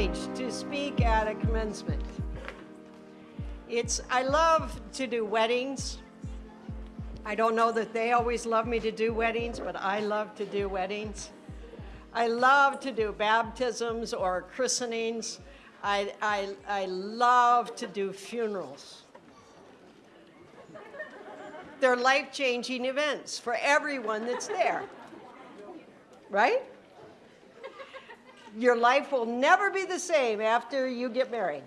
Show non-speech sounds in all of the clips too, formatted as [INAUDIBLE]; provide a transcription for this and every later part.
privilege to speak at a commencement. It's, I love to do weddings. I don't know that they always love me to do weddings, but I love to do weddings. I love to do baptisms or christenings. I, I, I love to do funerals. They're life-changing events for everyone that's there, right? Your life will never be the same after you get married.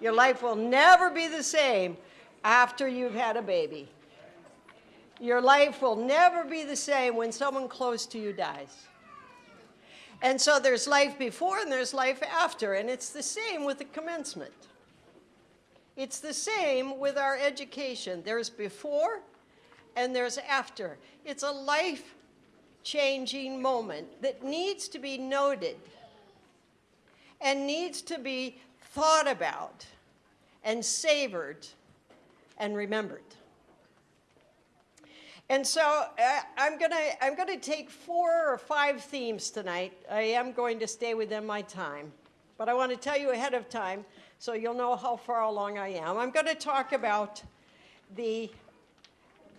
Your life will never be the same after you've had a baby. Your life will never be the same when someone close to you dies. And so there's life before and there's life after, and it's the same with the commencement. It's the same with our education. There's before and there's after. It's a life-changing moment that needs to be noted and needs to be thought about and savored and remembered. And so uh, I'm going to I'm going to take four or five themes tonight. I am going to stay within my time. But I want to tell you ahead of time so you'll know how far along I am. I'm going to talk about the,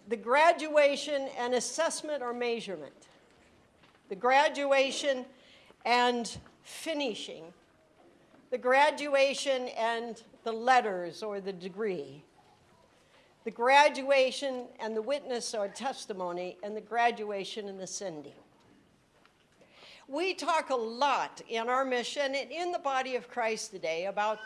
the graduation and assessment or measurement. The graduation and finishing. The graduation and the letters or the degree. The graduation and the witness or testimony and the graduation and the sending. We talk a lot in our mission and in the body of Christ today about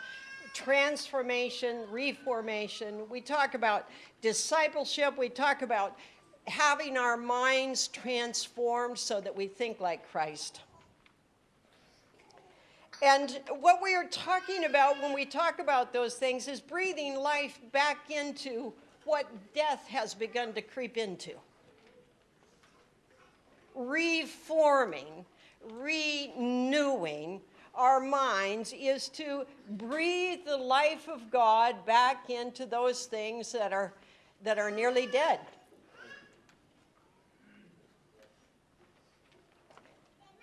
transformation, reformation. We talk about discipleship. We talk about having our minds transformed so that we think like Christ. And what we are talking about when we talk about those things is breathing life back into what death has begun to creep into. Reforming, renewing, our minds is to breathe the life of God back into those things that are, that are nearly dead.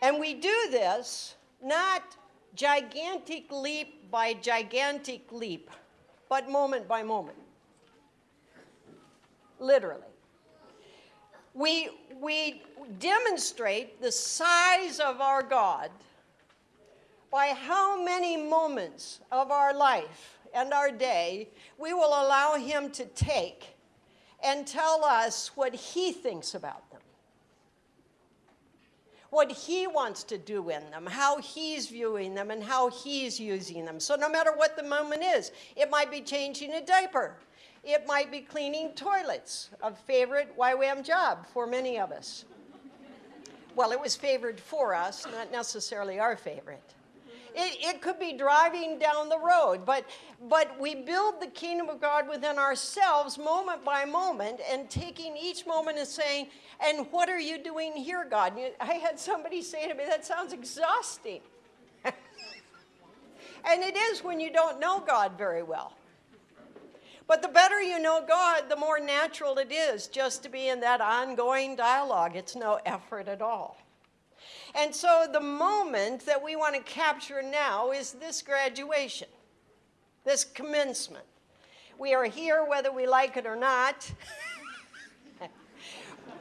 And we do this not gigantic leap by gigantic leap, but moment by moment. Literally. We, we demonstrate the size of our God by how many moments of our life and our day we will allow him to take and tell us what he thinks about them. What he wants to do in them, how he's viewing them, and how he's using them. So no matter what the moment is, it might be changing a diaper. It might be cleaning toilets, a favorite YWAM job for many of us. Well, it was favored for us, not necessarily our favorite. It, it could be driving down the road, but, but we build the kingdom of God within ourselves moment by moment and taking each moment and saying, and what are you doing here, God? I had somebody say to me, that sounds exhausting. [LAUGHS] and it is when you don't know God very well. But the better you know God, the more natural it is just to be in that ongoing dialogue. It's no effort at all. And so the moment that we want to capture now is this graduation, this commencement. We are here whether we like it or not. [LAUGHS]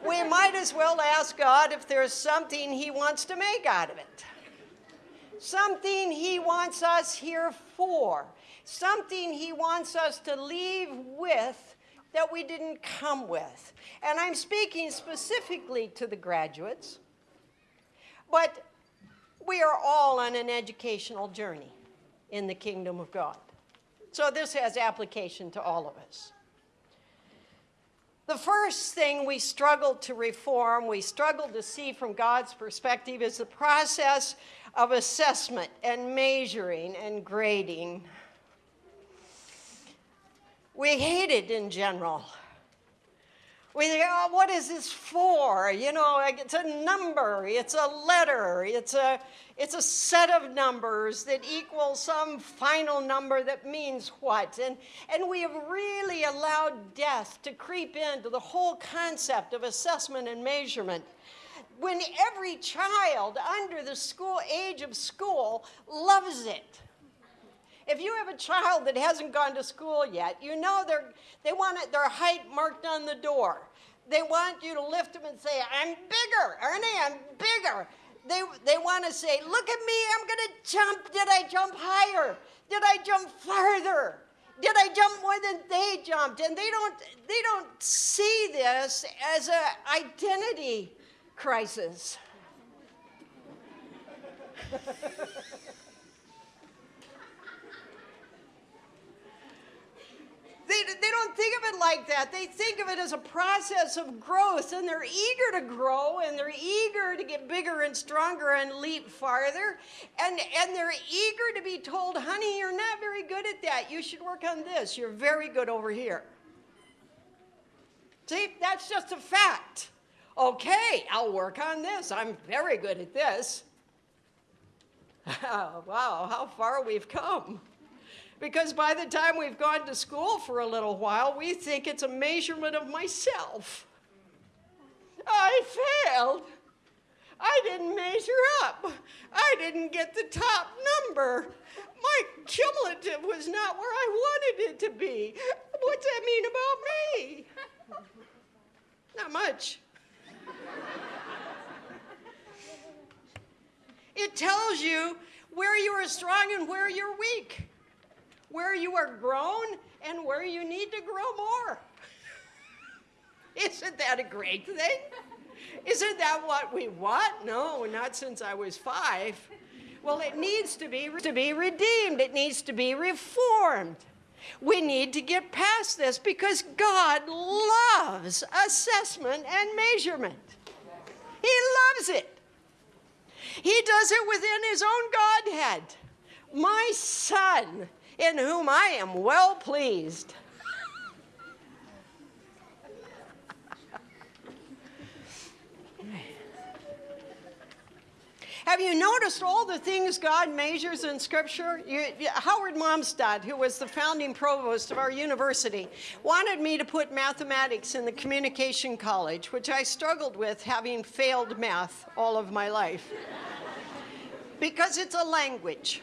we might as well ask God if there's something he wants to make out of it. Something he wants us here for. Something he wants us to leave with that we didn't come with. And I'm speaking specifically to the graduates but we are all on an educational journey in the kingdom of God. So this has application to all of us. The first thing we struggle to reform, we struggle to see from God's perspective is the process of assessment and measuring and grading. We hate it in general. We think, oh, what is this for? You know, like it's a number, it's a letter, it's a, it's a set of numbers that equal some final number that means what. And, and we have really allowed death to creep into the whole concept of assessment and measurement. when every child under the school age of school loves it. If you have a child that hasn't gone to school yet, you know they're, they want it, their height marked on the door. They want you to lift them and say, I'm bigger, Ernie, I'm bigger. They, they want to say, look at me, I'm going to jump. Did I jump higher? Did I jump farther? Did I jump more than they jumped? And they don't, they don't see this as an identity crisis. [LAUGHS] They, they don't think of it like that. They think of it as a process of growth, and they're eager to grow, and they're eager to get bigger and stronger and leap farther. And, and they're eager to be told, honey, you're not very good at that. You should work on this. You're very good over here. See, that's just a fact. Okay, I'll work on this. I'm very good at this. [LAUGHS] wow, how far we've come. Because by the time we've gone to school for a little while, we think it's a measurement of myself. I failed. I didn't measure up. I didn't get the top number. My cumulative was not where I wanted it to be. What's that mean about me? Not much. It tells you where you are strong and where you're weak where you are grown and where you need to grow more. [LAUGHS] Isn't that a great thing? Isn't that what we want? No, not since I was five. Well, it needs to be, to be redeemed. It needs to be reformed. We need to get past this because God loves assessment and measurement. He loves it. He does it within his own Godhead. My son in whom I am well pleased. Have you noticed all the things God measures in Scripture? You, Howard Malmstadt, who was the founding provost of our university, wanted me to put mathematics in the communication college, which I struggled with having failed math all of my life. because it's a language.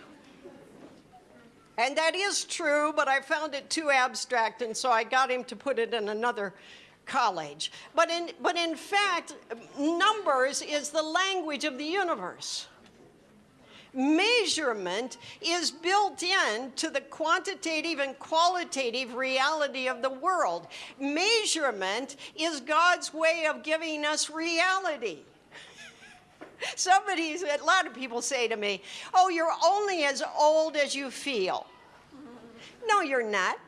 And that is true, but I found it too abstract, and so I got him to put it in another college. But in, but in fact, numbers is the language of the universe. Measurement is built in to the quantitative and qualitative reality of the world. Measurement is God's way of giving us reality. [LAUGHS] Somebody, a lot of people say to me, oh, you're only as old as you feel. No, you're not.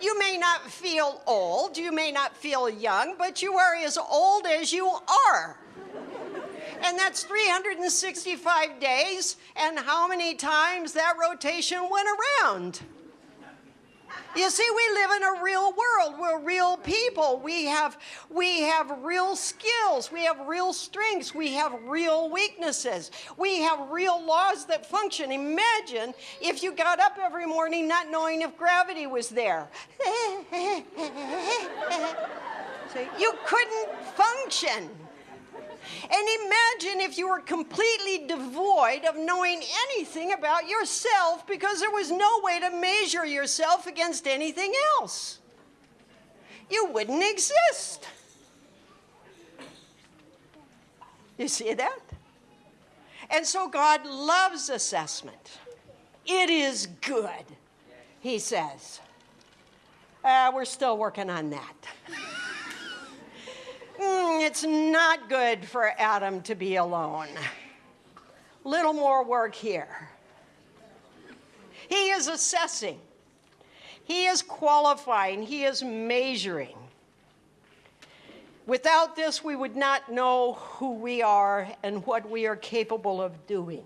you may not feel old, you may not feel young, but you are as old as you are. And that's 365 days, and how many times that rotation went around. You see, we live in a real world. We're real people. We have, we have real skills. We have real strengths. We have real weaknesses. We have real laws that function. Imagine if you got up every morning not knowing if gravity was there. [LAUGHS] you couldn't function. And imagine if you were completely devoid of knowing anything about yourself because there was no way to measure yourself against anything else. You wouldn't exist. You see that? And so God loves assessment. It is good, he says. Uh, we're still working on that. [LAUGHS] mm, it's not good for Adam to be alone. Little more work here. He is assessing, he is qualifying, he is measuring. Without this, we would not know who we are and what we are capable of doing.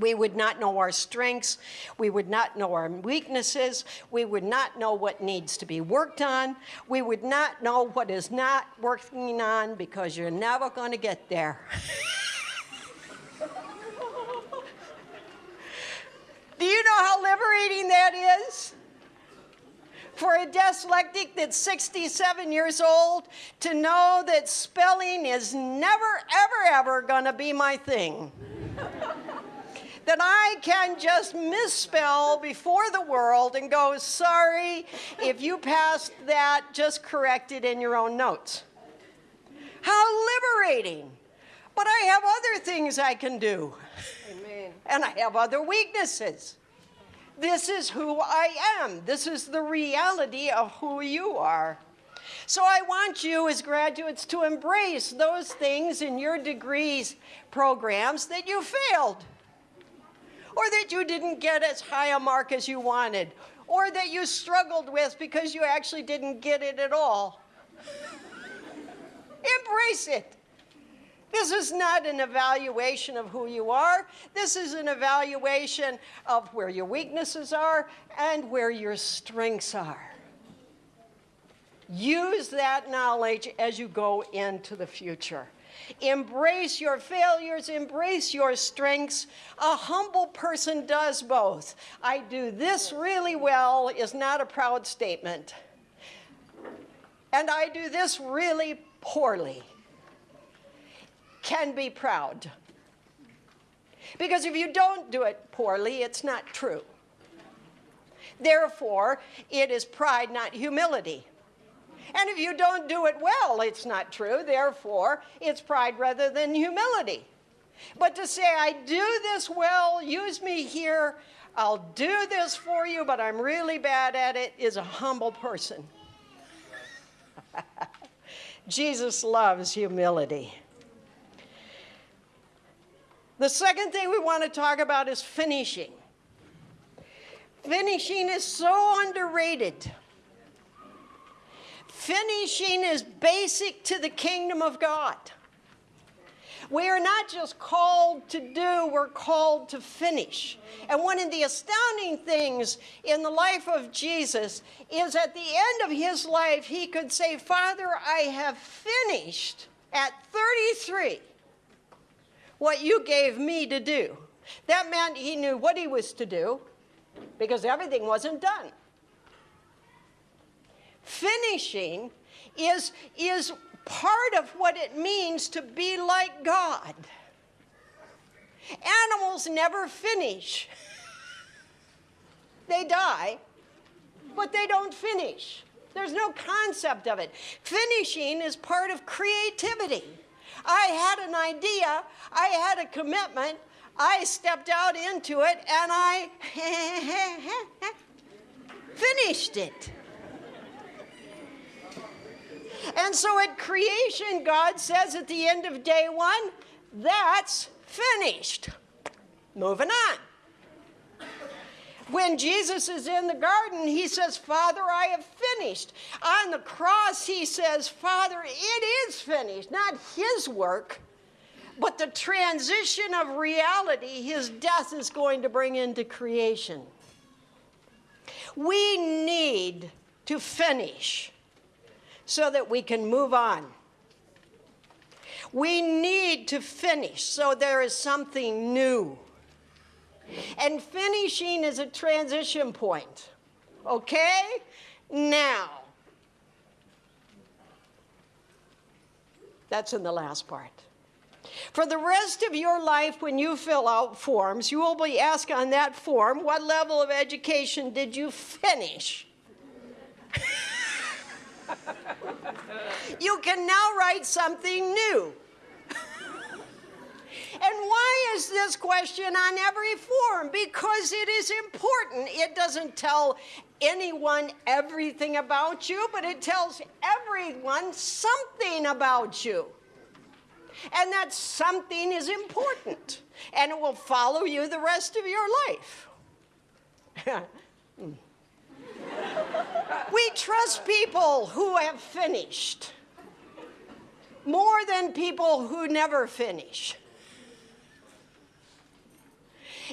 We would not know our strengths. We would not know our weaknesses. We would not know what needs to be worked on. We would not know what is not working on because you're never going to get there. [LAUGHS] Do you know how liberating that is? For a dyslexic that's 67 years old to know that spelling is never, ever, ever going to be my thing. That I can just misspell before the world and go, sorry, if you passed that, just correct it in your own notes. How liberating. But I have other things I can do. Amen. And I have other weaknesses. This is who I am. This is the reality of who you are. So I want you as graduates to embrace those things in your degrees programs that you failed or that you didn't get as high a mark as you wanted, or that you struggled with because you actually didn't get it at all. [LAUGHS] Embrace it. This is not an evaluation of who you are. This is an evaluation of where your weaknesses are and where your strengths are. Use that knowledge as you go into the future. Embrace your failures, embrace your strengths. A humble person does both. I do this really well is not a proud statement. And I do this really poorly can be proud. Because if you don't do it poorly, it's not true. Therefore, it is pride, not humility. And if you don't do it well, it's not true. Therefore, it's pride rather than humility. But to say, I do this well, use me here, I'll do this for you, but I'm really bad at it, is a humble person. [LAUGHS] Jesus loves humility. The second thing we want to talk about is finishing. Finishing is so underrated. Finishing is basic to the kingdom of God. We are not just called to do, we're called to finish. And one of the astounding things in the life of Jesus is at the end of his life, he could say, Father, I have finished at 33 what you gave me to do. That meant he knew what he was to do because everything wasn't done finishing is, is part of what it means to be like God. Animals never finish. [LAUGHS] They die, but they don't finish. There's no concept of it. Finishing is part of creativity. I had an idea, I had a commitment, I stepped out into it, and I [LAUGHS] finished it. And so at creation, God says at the end of day one, that's finished. Moving on. When Jesus is in the garden, he says, Father, I have finished. On the cross, he says, Father, it is finished. Not his work, but the transition of reality his death is going to bring into creation. We need to finish so that we can move on. We need to finish so there is something new. And finishing is a transition point. Okay? Now. That's in the last part. For the rest of your life, when you fill out forms, you will be asked on that form, what level of education did you finish? [LAUGHS] you can now write something new. And why is this question on every form? Because it is important. It doesn't tell anyone everything about you, but it tells everyone something about you. And that something is important, and it will follow you the rest of your life. [LAUGHS] We trust people who have finished more than people who never finish.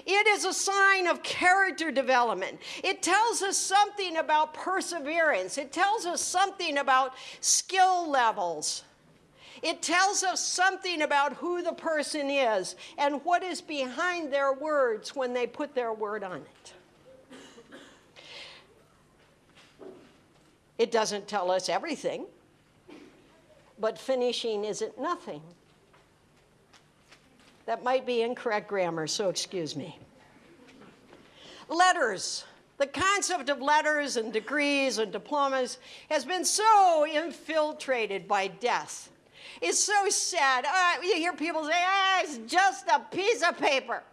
It is a sign of character development. It tells us something about perseverance. It tells us something about skill levels. It tells us something about who the person is and what is behind their words when they put their word on it. It doesn't tell us everything, but finishing isn't nothing. That might be incorrect grammar, so excuse me. Letters. The concept of letters and degrees and diplomas has been so infiltrated by death. It's so sad. Uh, you hear people say, ah, it's just a piece of paper.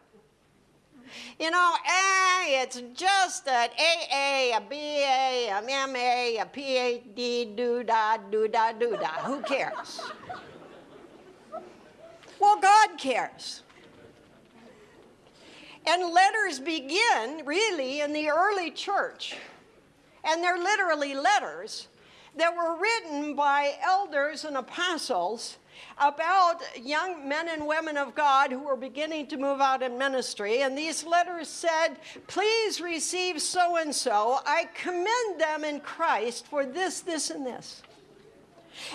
You know, eh, it's just an AA, a BA, a MA, a PhD, do-da, do-da, do-da. Who cares? Well, God cares. And letters begin really in the early church. And they're literally letters that were written by elders and apostles about young men and women of God who were beginning to move out in ministry. And these letters said, Please receive so and so. I commend them in Christ for this, this, and this.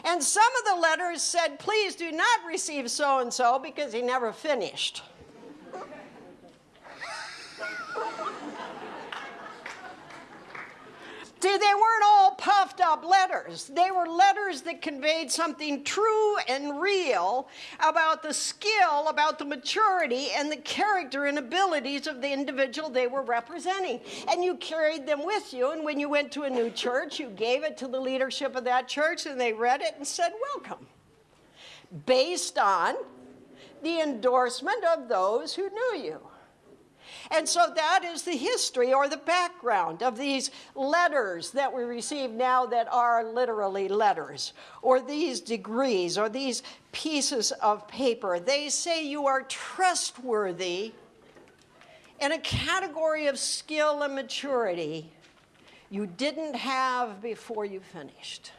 And some of the letters said, Please do not receive so and so because he never finished. See, they weren't all puffed up letters. They were letters that conveyed something true and real about the skill, about the maturity, and the character and abilities of the individual they were representing. And you carried them with you, and when you went to a new church, you gave it to the leadership of that church, and they read it and said, Welcome. Based on the endorsement of those who knew you. And so that is the history or the background of these letters that we receive now that are literally letters, or these degrees, or these pieces of paper. They say you are trustworthy in a category of skill and maturity you didn't have before you finished.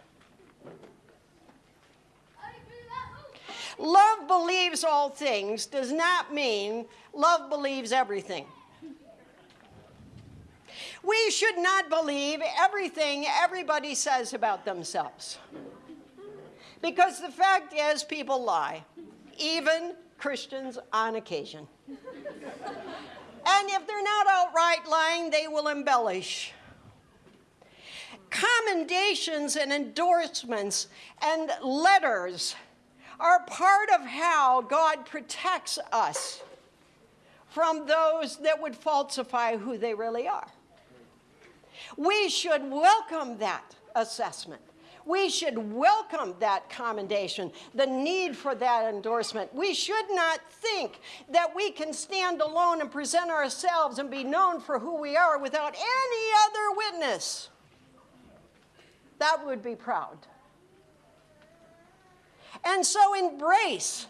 Love believes all things does not mean love believes everything. We should not believe everything everybody says about themselves. Because the fact is, people lie, even Christians on occasion. and if they're not outright lying, they will embellish. Commendations and endorsements and letters are part of how God protects us from those that would falsify who they really are. We should welcome that assessment. We should welcome that commendation, the need for that endorsement. We should not think that we can stand alone and present ourselves and be known for who we are without any other witness. That would be proud. And so embrace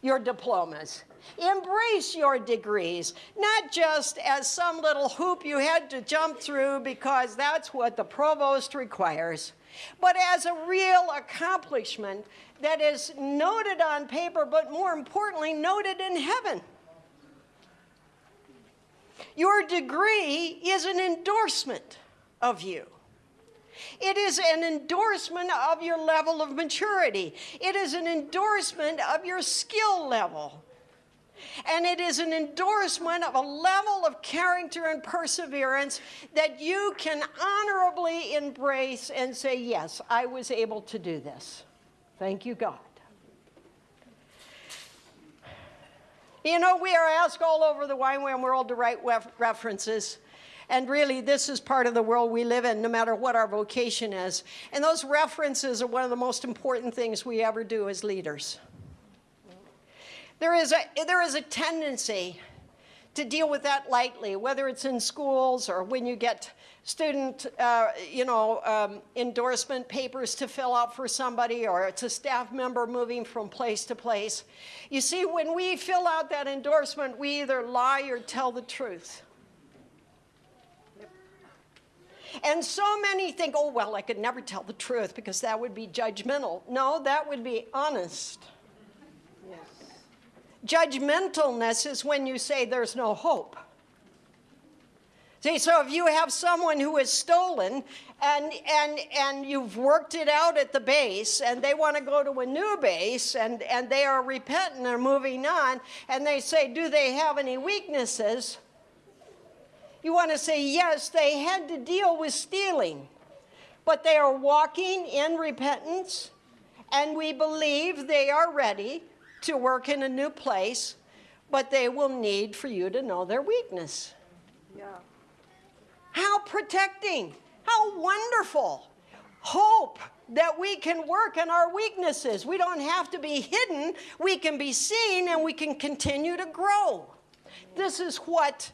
your diplomas. Embrace your degrees, not just as some little hoop you had to jump through because that's what the provost requires, but as a real accomplishment that is noted on paper, but more importantly, noted in heaven. Your degree is an endorsement of you. It is an endorsement of your level of maturity. It is an endorsement of your skill level. And it is an endorsement of a level of character and perseverance that you can honorably embrace and say, Yes, I was able to do this. Thank you, God. You know, we are asked all over the YWAM world to write references. And really, this is part of the world we live in, no matter what our vocation is. And those references are one of the most important things we ever do as leaders. There is a, there is a tendency to deal with that lightly, whether it's in schools or when you get student, uh, you know, um, endorsement papers to fill out for somebody, or it's a staff member moving from place to place. You see, when we fill out that endorsement, we either lie or tell the truth. And so many think, oh, well, I could never tell the truth because that would be judgmental. No, that would be honest. Judgmentalness is when you say there's no hope. See, so if you have someone who is stolen and, and, and you've worked it out at the base and they want to go to a new base and, and they are repentant and moving on and they say, do they have any weaknesses? You want to say, yes, they had to deal with stealing. but they are walking in repentance, and we believe they are ready to work in a new place, but they will need for you to know their weakness. Yeah. How protecting, how wonderful. Hope that we can work in our weaknesses. We don't have to be hidden, we can be seen, and we can continue to grow. This is what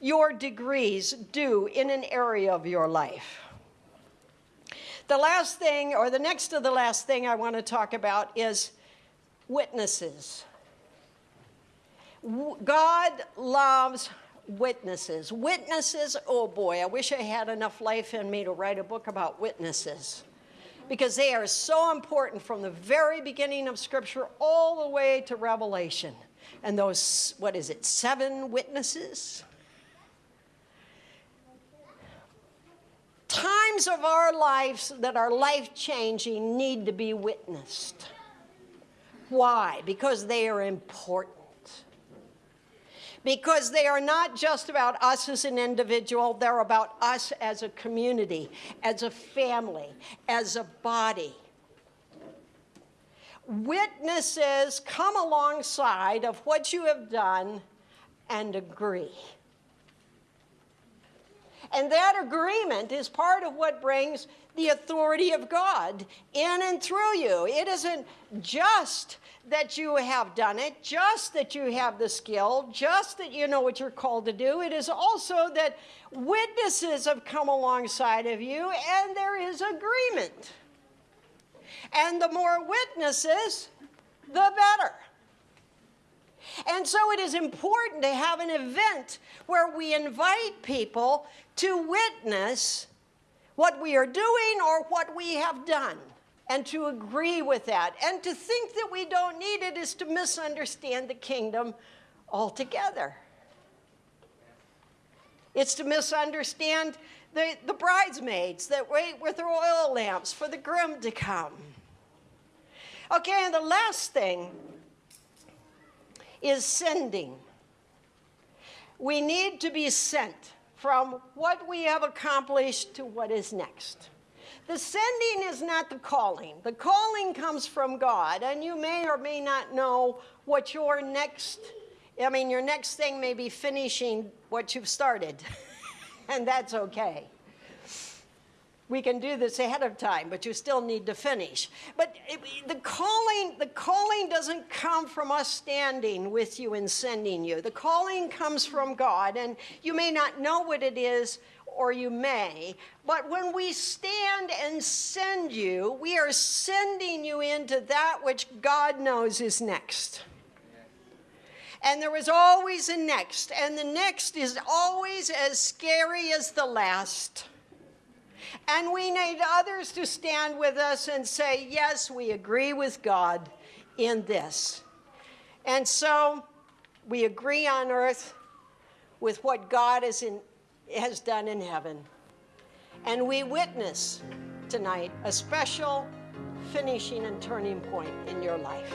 your degrees do in an area of your life. The last thing, or the next to the last thing I want to talk about is witnesses. God loves witnesses. Witnesses, oh boy, I wish I had enough life in me to write a book about witnesses because they are so important from the very beginning of Scripture all the way to Revelation. And those, what is it, seven witnesses? Times of our lives that are life changing need to be witnessed. Why? Because they are important. Because they are not just about us as an individual, they're about us as a community, as a family, as a body. Witnesses come alongside of what you have done and agree. And that agreement is part of what brings the authority of God in and through you. It isn't just that you have done it, just that you have the skill, just that you know what you're called to do. It is also that witnesses have come alongside of you and there is agreement. And the more witnesses, the better. And so it is important to have an event where we invite people to witness what we are doing or what we have done and to agree with that. And to think that we don't need it is to misunderstand the kingdom altogether. It's to misunderstand the, the bridesmaids that wait with their oil lamps for the groom to come. Okay, and the last thing is sending. We need to be sent from what we have accomplished to what is next. The sending is not the calling. The calling comes from God, and you may or may not know what your next, I mean, your next thing may be finishing what you've started, [LAUGHS] and that's okay we can do this ahead of time, but you still need to finish. But it, the calling, the calling doesn't come from us standing with you and sending you. The calling comes from God, and you may not know what it is, or you may, but when we stand and send you, we are sending you into that which God knows is next. And there is always a next, and the next is always as scary as the last. And we need others to stand with us and say, yes, we agree with God in this. And so we agree on earth with what God in, has done in heaven. And we witness tonight a special finishing and turning point in your life.